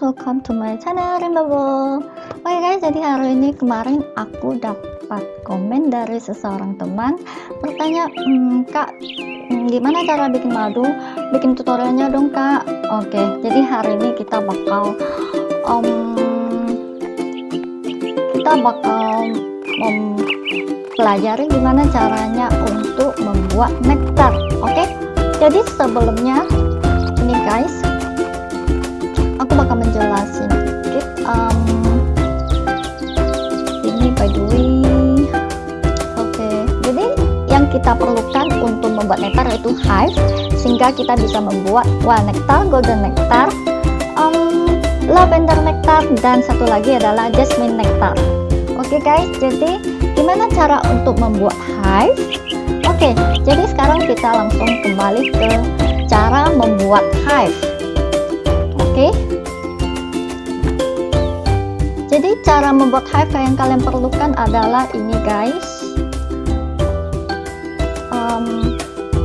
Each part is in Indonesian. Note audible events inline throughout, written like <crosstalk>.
welcome to my channel Rimbabo Oke okay guys, jadi hari ini kemarin aku dapat komen dari seseorang teman Bertanya, mmm, kak, gimana cara bikin madu? Bikin tutorialnya dong kak Oke, okay, jadi hari ini kita bakal um, Kita bakal um, pelajari gimana caranya untuk membuat nektar Oke, okay? jadi sebelumnya ini guys aku bakal menjelasin sedikit um, ini by the way oke okay. jadi yang kita perlukan untuk membuat nektar yaitu hive sehingga kita bisa membuat wild nectar, golden nectar, um, lavender nectar dan satu lagi adalah jasmine nectar oke okay guys jadi gimana cara untuk membuat hive oke okay, jadi sekarang kita langsung kembali ke cara membuat hive oke? Jadi cara membuat hive yang kalian perlukan adalah ini guys. Um,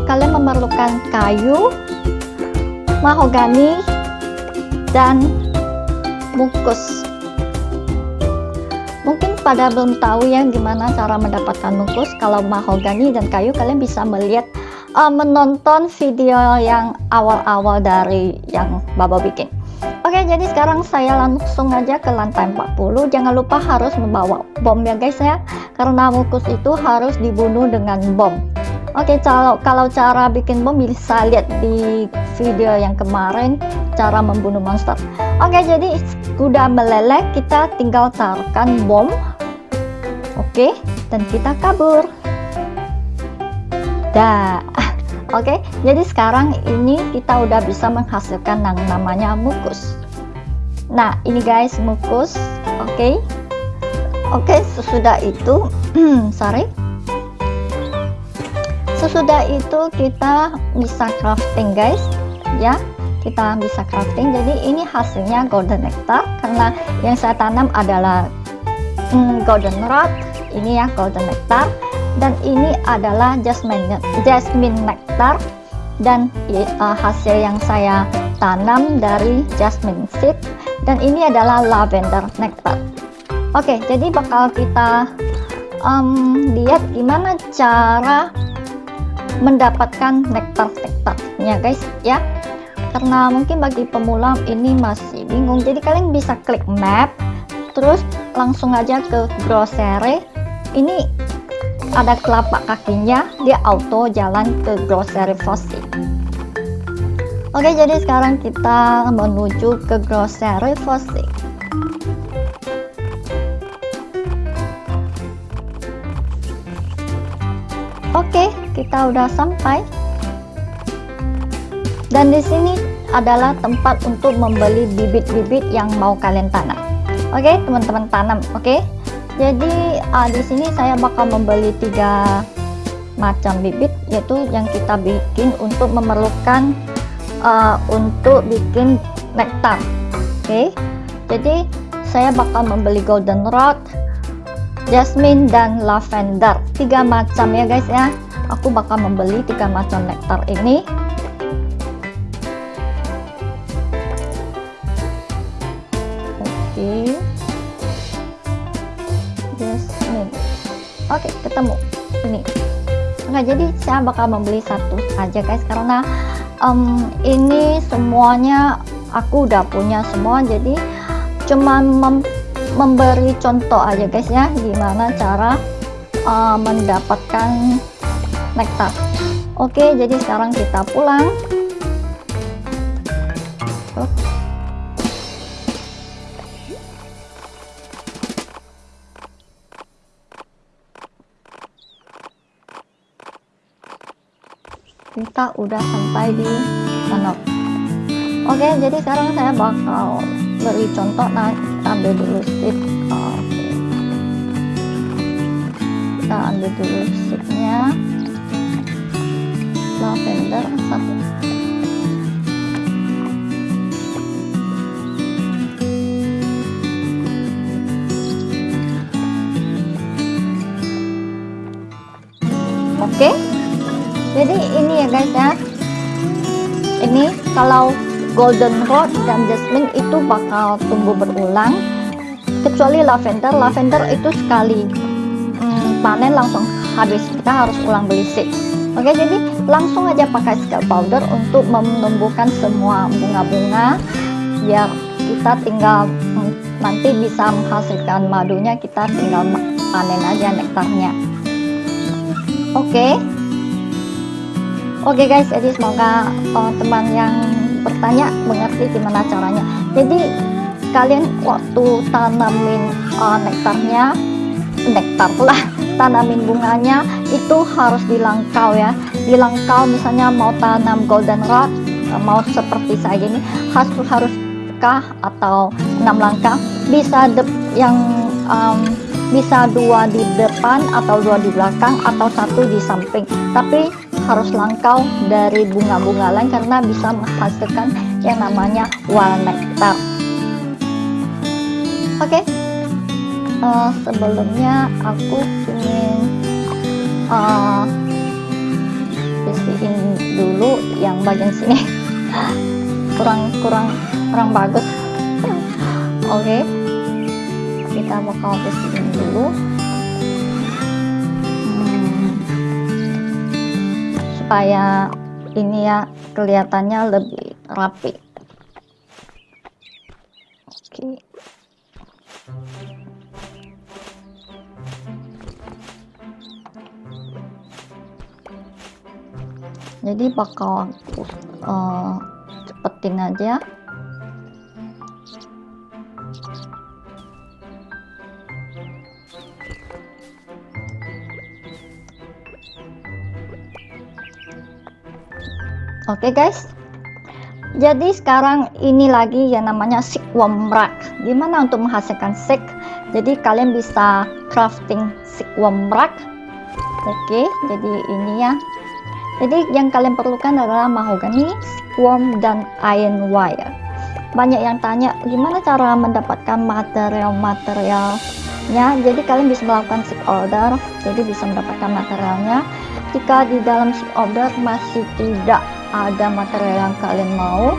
kalian memerlukan kayu mahogani dan mukus mungkin pada belum tahu ya gimana cara mendapatkan mukus kalau mahogani dan kayu kalian bisa melihat uh, menonton video yang awal-awal dari yang Baba bikin Oke jadi sekarang saya langsung aja ke lantai 40 jangan lupa harus membawa bom ya guys ya. Karena mukus itu harus dibunuh dengan bom. Oke kalau kalau cara bikin bom bisa lihat di video yang kemarin cara membunuh monster. Oke jadi sudah meleleh kita tinggal taruhkan bom. Oke dan kita kabur. Dah Oke, jadi sekarang ini kita udah bisa menghasilkan yang namanya mukus. Nah, ini guys mukus. Oke. Oke, sesudah itu <clears throat> sorry. Sesudah itu kita bisa crafting guys, ya. Kita bisa crafting. Jadi ini hasilnya golden nectar karena yang saya tanam adalah hmm, golden rod. Ini ya golden nectar dan ini adalah jasmine jasmine nectar. Dan uh, hasil yang saya tanam dari jasmine seed. Dan ini adalah lavender nectar. Oke jadi bakal kita um, lihat gimana cara mendapatkan nektar nektarnya guys ya. Karena mungkin bagi pemula ini masih bingung. Jadi kalian bisa klik map terus langsung aja ke grocery. Ini ada kelapa kakinya dia auto jalan ke grocery Fossy oke jadi sekarang kita menuju ke grocery Fossy oke kita udah sampai. Dan di sini adalah tempat untuk membeli bibit-bibit yang mau kalian tanam. Oke teman-teman tanam oke jadi uh, di sini saya bakal membeli tiga macam bibit yaitu yang kita bikin untuk memerlukan uh, untuk bikin nektar. Oke? Okay? jadi saya bakal membeli golden rod jasmine dan lavender. Tiga macam ya guys ya. Aku bakal membeli tiga macam nektar ini saya bakal membeli satu aja guys. Karena um, ini semuanya aku udah punya semua jadi cuman mem memberi contoh aja guys ya. Gimana cara uh, mendapatkan nektar. Oke jadi sekarang kita pulang kita udah sampai di sana. Oke jadi sekarang saya bakal beri contoh nah kita ambil dulu stick oke. Kita ambil dulu sticknya lavender jadi ini ya guys ya. Ini kalau goldenrod dan jasmine itu bakal tumbuh berulang kecuali lavender. Lavender itu sekali hmm, panen langsung habis. Kita harus ulang beli seed oke jadi langsung aja pakai scalp powder untuk menumbuhkan semua bunga-bunga biar kita tinggal hmm, nanti bisa menghasilkan madunya kita tinggal panen aja nektarnya. Oke. Oke okay guys jadi semoga uh, teman yang bertanya mengerti gimana caranya. Jadi kalian waktu tanamin uh, nektarnya nektar lah tanamin bunganya itu harus dilangkau ya. Dilangkau misalnya mau tanam goldenrod uh, mau seperti saya gini harus harus atau enam langkah. Bisa yang um, bisa dua di depan atau dua di belakang atau satu di samping. Tapi harus langkau dari bunga-bunga lain karena bisa menghasilkan yang namanya wild nectar. Oke okay. uh, eh, sebelumnya aku ingin uh, bersihin dulu yang bagian sini. <laughs> Kurang kurang kurang bagus. Oke okay kita bakal bersihin dulu supaya ini ya kelihatannya lebih rapi. Oke. Jadi bakal uh, cepetin aja Oke okay guys. Jadi sekarang ini lagi yang namanya silkworm rack. Gimana untuk menghasilkan silk? Jadi kalian bisa crafting silkworm rack. Oke, jadi ini ya. Jadi yang kalian perlukan adalah mahogany, silkworm dan iron wire. Banyak yang tanya gimana cara mendapatkan material-materialnya. Jadi kalian bisa melakukan silk order, jadi bisa mendapatkan materialnya. Jika di dalam silk order masih tidak ada material yang kalian mau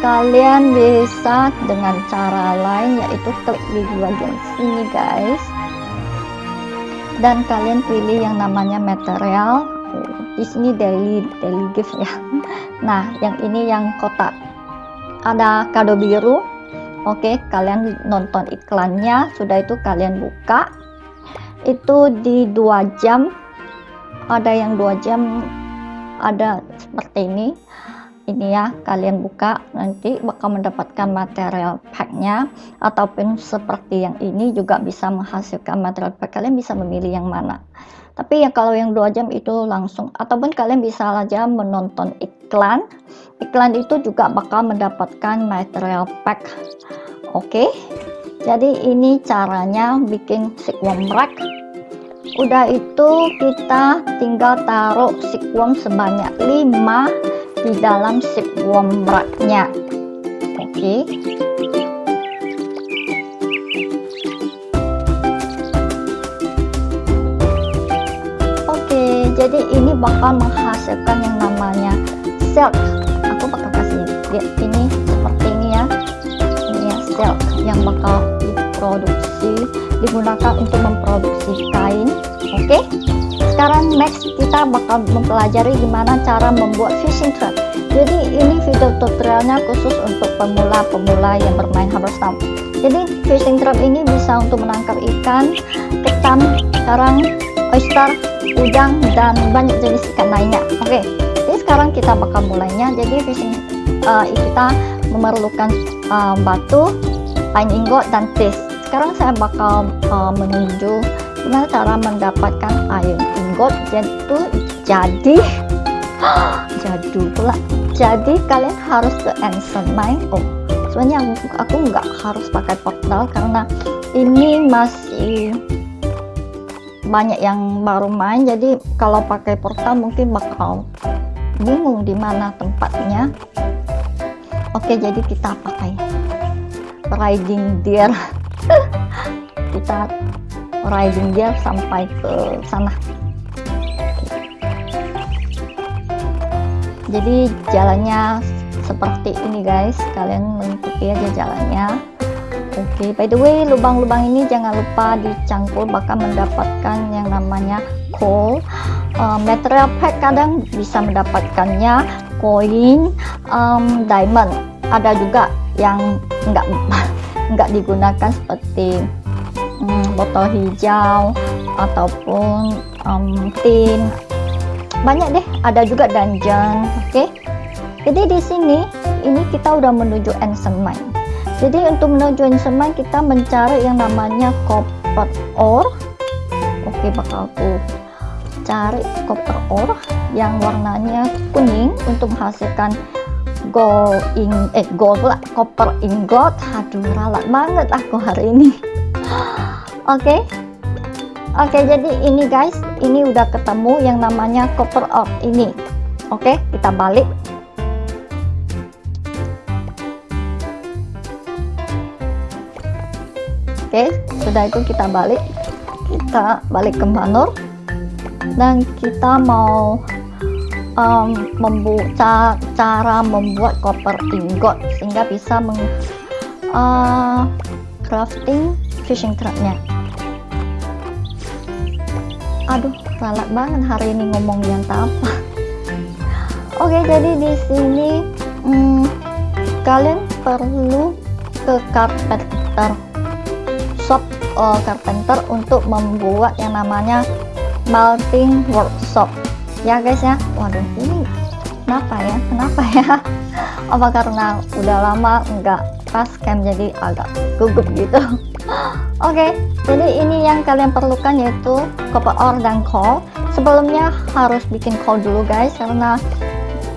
kalian bisa dengan cara lain yaitu klik di bagian sini guys. Dan kalian pilih yang namanya material. Di sini daily daily gift ya. Nah yang ini yang kotak. Ada kado biru. Oke kalian nonton iklannya. Sudah itu kalian buka. Itu di dua jam. Ada yang dua jam ada seperti ini. Ini ya kalian buka nanti bakal mendapatkan material packnya ataupun seperti yang ini juga bisa menghasilkan material pack. Kalian bisa memilih yang mana. Tapi ya kalau yang dua jam itu langsung ataupun kalian bisa saja menonton iklan. Iklan itu juga bakal mendapatkan material pack. Oke okay? jadi ini caranya bikin silkworm rack udah itu kita tinggal taruh silkworm sebanyak 5 di dalam silkworm raknya. Oke. Oke okay, jadi ini bakal menghasilkan yang namanya silk. Aku bakal kasih. Lihat ini seperti ini ya. Ini ya silk yang bakal diproduksi digunakan untuk memproduksi kain oke okay? sekarang next kita bakal mempelajari gimana cara membuat fishing trap jadi ini video tutorialnya khusus untuk pemula-pemula yang bermain Harvestam jadi fishing trap ini bisa untuk menangkap ikan, ketam, karang, oyster, udang, dan banyak jenis ikan lainnya oke okay. jadi sekarang kita bakal mulainya jadi fishing uh, kita memerlukan uh, batu, pine ingot, dan tis sekarang saya bakal uh, gimana cara mendapatkan iron ingot itu jadi. <gasps> Jadul pula. Jadi kalian harus ke ancient mine oh. Sebenarnya aku nggak harus pakai portal karena ini masih banyak yang baru main. Jadi kalau pakai portal mungkin bakal bingung di mana tempatnya. Oke jadi kita pakai riding deer kita riding dia sampai ke sana. Jadi jalannya seperti ini guys. Kalian mengikuti aja jalannya. Oke okay, by the way lubang-lubang ini jangan lupa dicangkul bakal mendapatkan yang namanya coal. Uh, material pack kadang bisa mendapatkannya koin um, diamond. Ada juga yang enggak enggak <laughs> digunakan seperti um, botol hijau ataupun um, tin. Banyak deh ada juga dungeon oke? Okay? jadi di sini ini kita udah menuju ancient mine jadi untuk menuju ancient mine kita mencari yang namanya copper ore. Oke bakal aku cari copper ore yang warnanya kuning untuk menghasilkan gold in eh gold lah copper ingot. Aduh ralat banget aku hari ini oke okay. oke okay, jadi ini guys ini udah ketemu yang namanya copper ore ini oke okay, kita balik Oke, sudah itu kita balik. Kita balik ke Manor dan kita mau um, membuka cara membuat koper ingot sehingga bisa meng uh, crafting fishing trapnya. Aduh, salah banget hari ini ngomong yang apa. Oke, jadi di sini hmm, kalian perlu ke carpenter shop uh, carpenter untuk membuat yang namanya melting workshop. Ya guys ya. Waduh ini kenapa ya? Kenapa ya? <laughs> Apa karena udah lama enggak pas cam jadi agak gugup gitu. <laughs> Oke okay, jadi ini yang kalian perlukan yaitu copper ore dan coal sebelumnya harus bikin coal dulu guys karena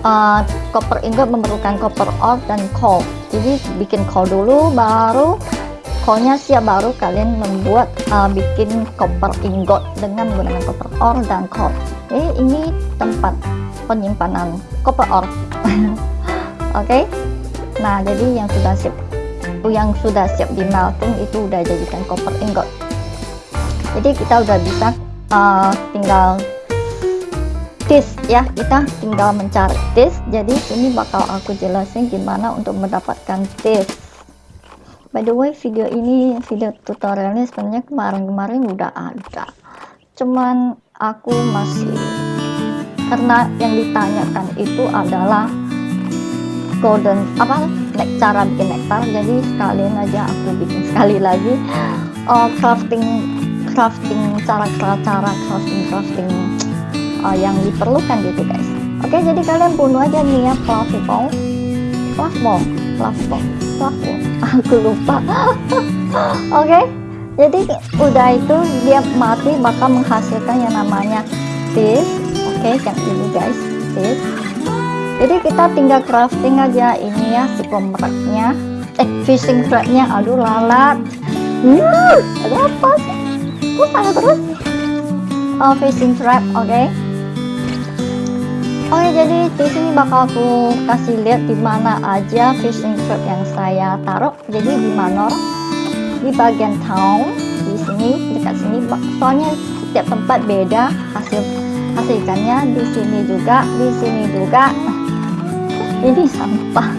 uh, copper ingot memerlukan copper ore dan coal jadi bikin coal dulu baru Pokoknya siap baru kalian membuat uh, bikin koper ingot dengan menggunakan koper ore dan coal. Eh ini tempat penyimpanan koper ore. <laughs> Oke. okay? Nah, jadi yang sudah siap yang sudah siap di melting itu udah jadikan koper ingot. Jadi kita udah bisa uh, tinggal disk ya kita tinggal mencari disk jadi sini bakal aku jelasin gimana untuk mendapatkan disk by the way video ini video tutorialnya sebenarnya kemarin-kemarin udah ada. Cuman aku masih karena yang ditanyakan itu adalah golden apa cara bikin nektar. Jadi sekalian aja aku bikin sekali lagi. Uh, crafting crafting cara-cara crafting crafting uh, yang diperlukan gitu guys. Oke jadi kalian bunuh aja nih ya fluff ball fluff ball <laughs> aku lupa. <laughs> Oke jadi udah itu dia mati bakal menghasilkan yang namanya this oke yang ini guys this jadi kita tinggal crafting aja ini ya si pemeraknya eh fishing trapnya aduh lalat. Hmm, ada apa sih kok sana terus oh fishing trap oke okay Oke, jadi di sini bakal aku kasih lihat di mana aja fishing trap yang saya taruh. Jadi di Manor, di bagian town, di sini dekat sini. Soalnya setiap tempat beda hasil hasil ikannya. Di sini juga, di sini juga. Ini sampah.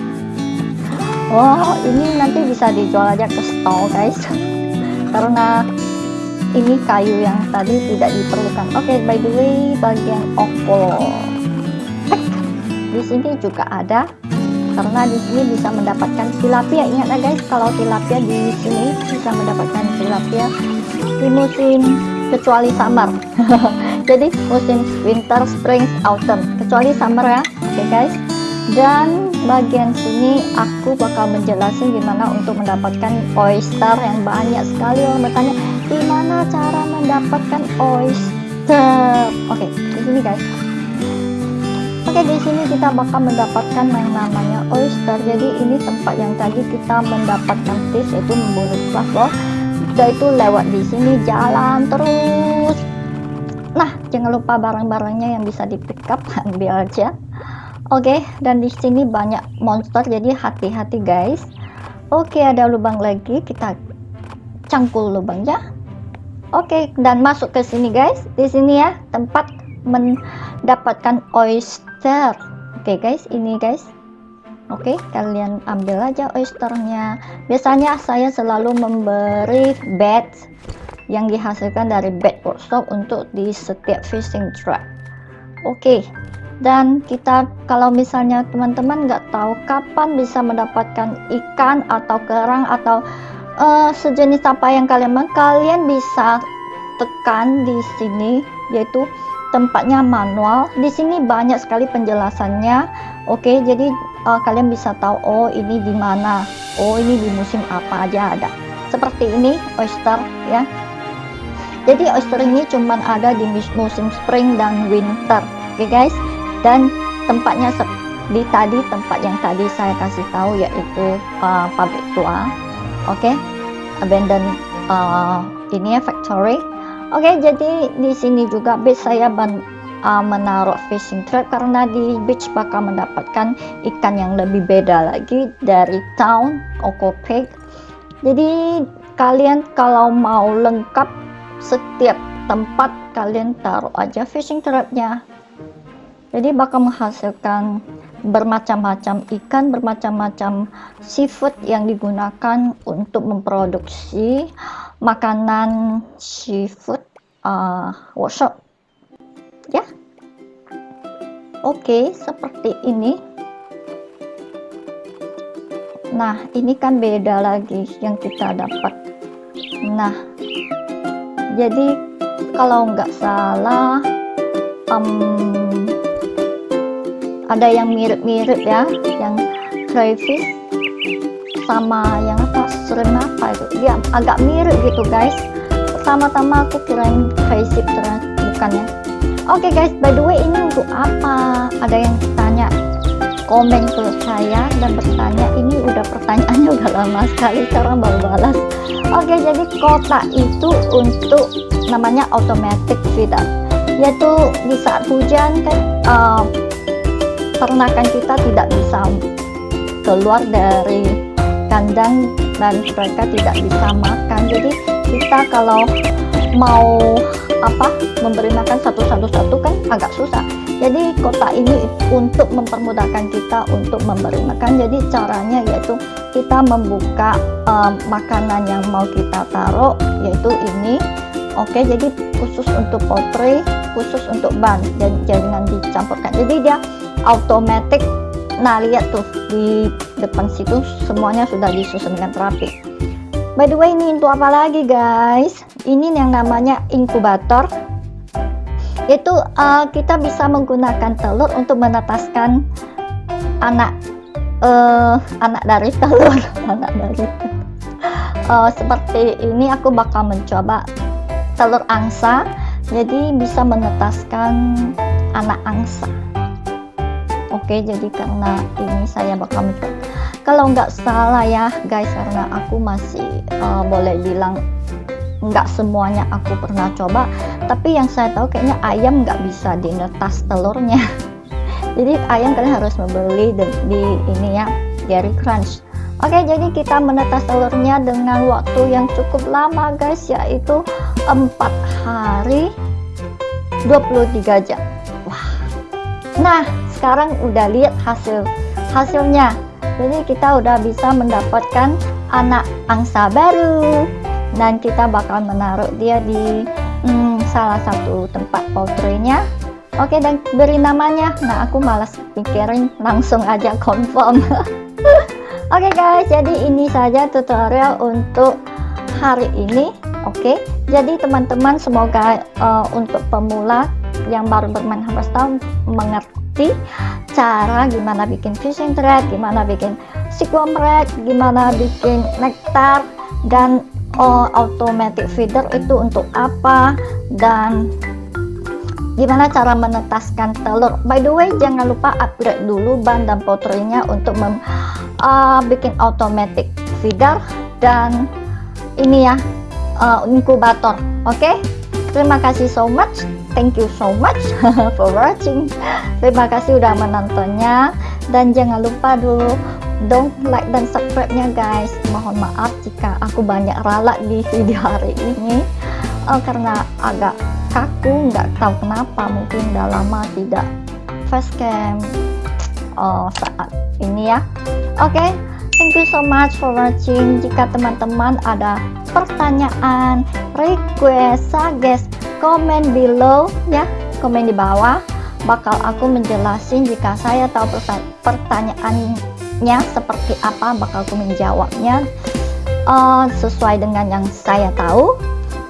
Wow, ini nanti bisa dijual aja ke stall guys. <laughs> Karena ini kayu yang tadi tidak diperlukan. Oke, okay, by the way, bagian okol di sini juga ada karena di sini bisa mendapatkan tilapia. Ingat ya guys kalau tilapia di sini bisa mendapatkan tilapia di musim kecuali summer. <laughs> Jadi musim winter spring autumn. Kecuali summer ya oke okay guys. Dan bagian sini aku bakal menjelaskan gimana untuk mendapatkan oyster yang banyak sekali. Orang bertanya gimana cara mendapatkan oyster oke okay, di sini guys Oke di sini kita bakal mendapatkan yang namanya oyster. Jadi ini tempat yang tadi kita mendapatkan fish yaitu membunuh fluffball. Sudah itu lewat di sini jalan terus. Nah jangan lupa barang-barangnya yang bisa di pick up <laughs> ambil aja. Oke dan di sini banyak monster jadi hati-hati guys. Oke ada lubang lagi kita cangkul lubangnya. Oke dan masuk ke sini guys. Di sini ya tempat mendapatkan oyster oke guys ini guys Oke, kalian ambil aja oysternya. Biasanya saya selalu memberi bed yang dihasilkan dari bed workshop untuk di setiap fishing trap. Oke, dan kita kalau misalnya teman-teman nggak tahu kapan bisa mendapatkan ikan atau kerang atau uh, sejenis apa yang kalian mau, kalian bisa tekan di sini yaitu tempatnya manual. Di sini banyak sekali penjelasannya. Oke, okay, jadi uh, kalian bisa tahu oh ini di mana. Oh ini di musim apa aja ada. Seperti ini oyster ya. Jadi oyster ini cuman ada di musim spring dan winter oke okay guys? Dan tempatnya di tadi tempat yang tadi saya kasih tahu yaitu uh, pabrik tua oke okay? abandoned uh, ini ya factory oke okay, jadi di sini juga base saya ban uh, menaruh fishing trap karena di beach bakal mendapatkan ikan yang lebih beda lagi dari town Okopek jadi kalian kalau mau lengkap setiap tempat kalian taruh aja fishing trapnya jadi bakal menghasilkan bermacam-macam ikan, bermacam-macam seafood yang digunakan untuk memproduksi makanan seafood uh, workshop. Ya. Oke seperti ini. Nah ini kan beda lagi yang kita dapat. Nah jadi kalau nggak salah um, ada yang mirip-mirip ya yang crayfish sama yang apa shrimp apa itu dia agak mirip gitu guys pertama-tama aku kirain crayfish bukan ya Oke okay guys, by the way ini untuk apa? Ada yang tanya komen ke saya dan bertanya ini udah pertanyaannya udah lama sekali sekarang baru balas. Oke, okay, jadi kotak itu untuk namanya automatic feeder. Yaitu di saat hujan kan uh, ternakan kita tidak bisa keluar dari kandang dan mereka tidak bisa makan. Jadi kita kalau mau apa memberi makan satu-satu-satu kan agak susah. Jadi kotak ini untuk mempermudahkan kita untuk memberi makan. Jadi caranya yaitu kita membuka um, makanan yang mau kita taruh yaitu ini. Oke jadi khusus untuk poultry khusus untuk ban dan jangan dicampurkan. Jadi dia automatic nah lihat tuh di depan situ semuanya sudah disusun dengan rapi. By the way ini untuk apa lagi guys? Ini yang namanya inkubator. Itu uh, kita bisa menggunakan telur untuk menetaskan anak uh, anak dari telur. <laughs> Anak dari uh, seperti ini aku bakal mencoba telur angsa. Jadi bisa menetaskan anak angsa oke jadi karena ini saya bakal mencoba kalau nggak salah ya guys karena aku masih uh, boleh bilang nggak semuanya aku pernah coba tapi yang saya tahu kayaknya ayam nggak bisa dinetas telurnya. <laughs> Jadi ayam kalian harus membeli di, di ini ya Dairy Crunch. Oke jadi kita menetas telurnya dengan waktu yang cukup lama guys yaitu 4 hari 23 jam. Wah. Nah sekarang udah lihat hasil hasilnya. Jadi kita udah bisa mendapatkan anak angsa baru. Dan kita bakal menaruh dia di hmm, salah satu tempat poultry-nya. Oke dan beri namanya. Nah aku malas pikirin langsung aja confirm. <laughs> Oke guys jadi ini saja tutorial untuk hari ini. Oke jadi teman-teman semoga uh, untuk pemula yang baru bermain Harvest mengerti cara gimana bikin fishing thread, gimana bikin sequel gimana bikin nektar dan oh, automatic feeder itu untuk apa dan gimana cara menetaskan telur. By the way jangan lupa upgrade dulu ban dan potrenya untuk mem, uh, bikin automatic feeder dan ini ya uh, inkubator oke? Okay? terima kasih so much thank you so much <laughs> for watching. Terima kasih udah menontonnya. Dan jangan lupa dulu don't like dan subscribe nya guys. Mohon maaf jika aku banyak ralat di video hari ini. Uh, karena agak kaku nggak tahu kenapa. Mungkin udah lama tidak facecam uh, saat ini ya. Oke okay, thank you so much for watching. Jika teman-teman ada pertanyaan request suggest komen below ya. Komen di bawah. Bakal aku menjelasin jika saya tahu pertanyaannya seperti apa bakal aku menjawabnya uh, sesuai dengan yang saya tahu.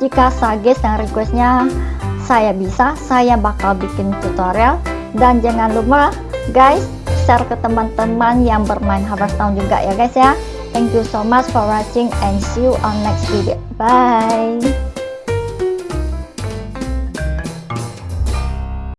Jika suggest dan requestnya saya bisa saya bakal bikin tutorial. Dan jangan lupa guys share ke teman-teman yang bermain Hearthstone juga ya guys ya. Thank you so much for watching and see you on next video. Bye